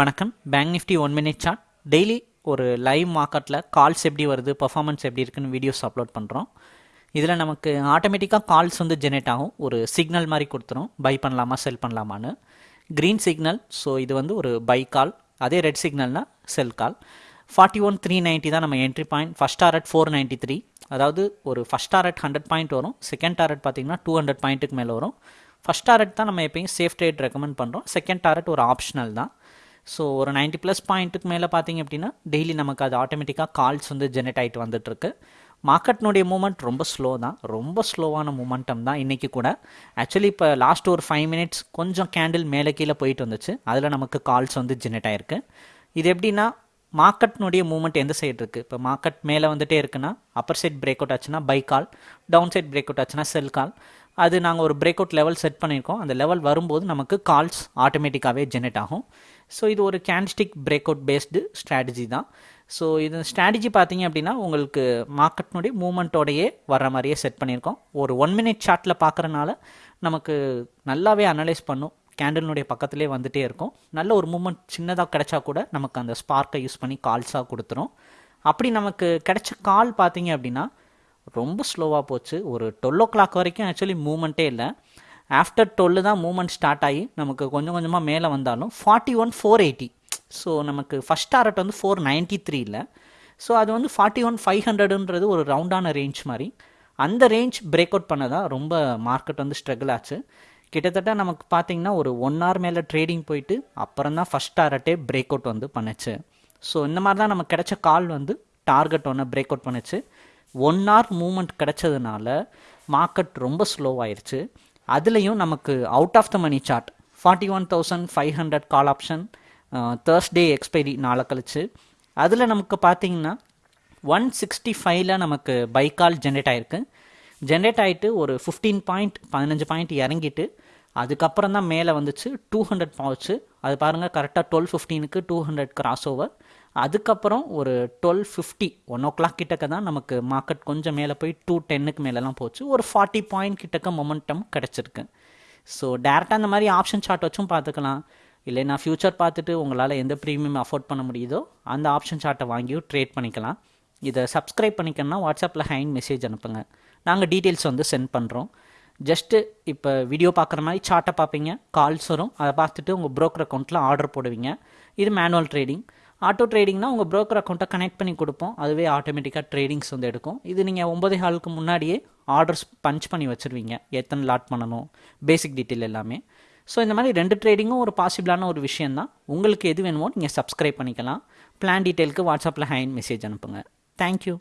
வணக்கம். Bank Nifty one minute chart daily ஒரு live மார்க்கெட்டில் கால்ஸ் எப்படி வருது பர்ஃபார்மன்ஸ் எப்படி இருக்குன்னு வீடியோஸ் அப்லோட் பண்ணுறோம் இதில் நமக்கு ஆட்டோமேட்டிக்காக கால்ஸ் வந்து ஜெனரேட் ஆகும். ஒரு சிக்னல் மாதிரி கொடுத்துரும். பை பண்ணலாமா செல் பண்ணலாமான்னு. க்ரீன் சிக்னல் ஸோ இது வந்து ஒரு பை கால் அதே red சிக்னல்னால் sell call forty one three ninety தான் நம்ம entry point first target four ninety three அதாவது ஒரு ஃபஸ்ட் டாரட் ஹண்ட்ரட் பாயிண்ட் வரும். செகண்ட் டாரட் பார்த்தீங்கன்னா டூ ஹண்ட்ரட் பாயிண்ட்டுக்கு மேலே வரும். ஃபஸ்ட் டாரட் தான் நம்ம எப்பயும் சேஃப் ட்ரேட் ரெக்கமெண்ட் பண்ணுறோம் செகண்ட் டாரட் ஒரு ஆப்ஷனல் தான். ஸோ ஒரு நைன்ட்டி ப்ளஸ் பாயிண்ட்டுக்கு மேலே பார்த்தீங்க அப்படின்னா டெய்லி நமக்கு அது ஆட்டோமேட்டிக்காக கால்ஸ் வந்து ஜெனரேட் ஆகிட்டு வந்துட்டுருக்கு. மார்க்கெட்னுடைய மூமெண்ட் ரொம்ப ஸ்லோ தான். ரொம்ப ஸ்லோவான மூமெண்டம் தான் இன்றைக்கி கூட. ஆக்சுவலி இப்போ லாஸ்ட் ஒரு ஃபைவ் மினிட்ஸ் கொஞ்சம் கேண்டில் மேலே கீழே போயிட்டு வந்துச்சு. அதில் நமக்கு கால்ஸ் வந்து ஜெனரேட் ஆகிருக்கு இது எப்படின்னா மார்க்கெட்னுடைய மூவ்மெண்ட் எந்த சைடு இருக்குது இப்போ மார்க்கெட் மேலே வந்துட்டே இருக்குன்னா அப்பர் சைட் பிரேக் அவுட் ஆச்சுன்னா buy call down side breakout ஆச்சுன்னா செல் கால் அது நாங்கள் ஒரு பிரேக் அவுட் லெவல் செட் பண்ணியிருக்கோம். அந்த லெவல் வரும்போது நமக்கு கால்ஸ் ஆட்டோமேட்டிக்காகவே ஜெனரேட் ஆகும். ஸோ இது ஒரு candlestick break out based strategy தான். ஸோ இது ஸ்ட்ராட்டஜி பார்த்தீங்க அப்படின்னா உங்களுக்கு மார்க்கெட்னுடைய மூமெண்ட்டோடையே வர்ற மாதிரியே செட் பண்ணியிருக்கோம். ஒரு ஒன் மினிட் சார்ட்டில் பார்க்குறனால நமக்கு நல்லாவே அனலைஸ் பண்ணும். கேண்டலினுடைய பக்கத்துலேயே வந்துகிட்டே இருக்கும். நல்ல ஒரு மூமெண்ட் சின்னதாக கிடைச்சா கூட நமக்கு அந்த ஸ்பார்க்கை யூஸ் பண்ணி கால்ஸாக கொடுத்துரும். அப்படி நமக்கு கிடைச்ச கால் பார்த்தீங்க அப்படின்னா ரொம்ப ஸ்லோவாக போச்சு. ஒரு டுவெல் ஓ கிளாக் வரைக்கும் ஆக்சுவலி மூமெண்ட்டே இல்லை. ஆஃப்டர் டுவெல் தான் மூமெண்ட் ஸ்டார்ட் ஆகி நமக்கு கொஞ்சம் கொஞ்சமாக மேலே வந்தாலும் forty one four eighty so நமக்கு ஃபஸ்ட் டாரட் வந்து ஃபோர் நைன்ட்டி இல்லை. ஸோ அது வந்து ஃபார்ட்டி ஒன் ஃபைவ் ஹண்ட்ரடுன்றது ஒரு ரவுண்டான ரேஞ்ச் மாதிரி. அந்த ரேஞ்ச் பிரேக் அவுட் பண்ணதான் ரொம்ப மார்க்கெட் வந்து ஸ்ட்ரகிள் ஆச்சு. கிட்டத்தட்ட நமக்கு பார்த்தீங்கன்னா ஒரு ஒன் ஹவர் மேலே ட்ரேடிங் போயிட்டு அப்புறம் தான் ஃபஸ்ட் டாரட்டே பிரேக் அவுட் வந்து பண்ணுச்சு. ஸோ இந்த மாதிரி தான் நமக்கு கிடைச்ச கால் வந்து டார்கெட் ஒன்று பிரேக் அவுட் பண்ணுச்சு. ஒன் ஹவர் மூமெண்ட் கிடைச்சதுனால மார்க்கெட் ரொம்ப ஸ்லோவாயிருச்சு அதுலேயும் நமக்கு out of the money chart forty one thousand five hundred call option Thursday expiry நாளை கழிச்சு. அதில் நமக்கு பார்த்தீங்கன்னா ஒன் சிக்ஸ்டி ஃபைவ்ல நமக்கு பை கால் ஜென்ரேட் ஆகிருக்கு ஜென்ரேட் ஆகிட்டு ஒரு ஃபிஃப்டீன் பாயிண்ட் பதினஞ்சு பாயிண்ட் இறங்கிட்டு அதுக்கப்புறம் தான் மேலே வந்துச்சு டூ ஹண்ட்ரட் போச்சு. அது பாருங்கள் கரெக்டாக டுவெல் ஃபிஃப்டீனுக்கு டூ ஹண்ட்ரட் கிராஸ் ஓவர் அதுக்கப்புறம் ஒரு twelve fifty one o'clock கிட்டக்க தான் நமக்கு மார்க்கெட் கொஞ்சம் மேலே போய் டூ டென்னுக்கு மேலெலாம் போச்சு. ஒரு ஃபார்ட்டி பாயிண்ட் கிட்டக்க மொமெண்டம் கிடச்சிருக்கு. ஸோ டேரெக்டாக அந்த மாதிரி ஆப்ஷன் சார்ட் வச்சும் பார்த்துக்கலாம். இல்லைனா ஃப்யூச்சர் பார்த்துட்டு உங்களால் எந்த ப்ரீமியம் அஃபோர்ட் பண்ண முடியுதோ அந்த ஆப்ஷன் சார்ட்டை வாங்கியும் ட்ரேட் பண்ணிக்கலாம். இதை சப்ஸ்கிரைப் பண்ணிக்கணும்னா வாட்ஸ்அப்பில் ஹைன் மெசேஜ் அனுப்புங்க. நாங்கள் டீட்டெயில்ஸ் வந்து சென்ட் பண்ணுறோம் ஜஸ்ட்டு இப்போ வீடியோ பார்க்குற மாதிரி சார்ட்டை பார்ப்பீங்க. கால்ஸ் வரும். அதை பார்த்துட்டு உங்கள் ப்ரோக்கர் அக்கௌண்ட்டில் ஆர்டர் போடுவீங்க. இது மேனுவல் ட்ரேடிங் ஆட்டோ ட்ரேடிங்னா உங்கள் ப்ரோக்கர் அக்கௌண்ட்டை கனெக்ட் பண்ணி கொடுப்போம். அதுவே ஆட்டோமேட்டிக்காக ட்ரேடிங்ஸ் வந்து எடுக்கும். இது நீங்கள் ஒம்பதே ஹாலுக்கு முன்னாடியே ஆர்டர்ஸ் பஞ்ச் பண்ணி வச்சுருவீங்க. எத்தனை லாட் பண்ணணும் பேசிக் டீட்டெயில் எல்லாமே. ஸோ இந்த மாதிரி ரெண்டு ட்ரேடிங்கும் ஒரு பாசிபிளான ஒரு விஷயம் தான் உங்களுக்கு எது வேணுமோ நீங்கள் சப்ஸ்கிரைப் பண்ணிக்கலாம். பிளான் டீட்டெயிலுக்கு வாட்ஸ்அப்பில் ஹேண்ட் மெசேஜ் அனுப்புங்க. தேங்க்யூ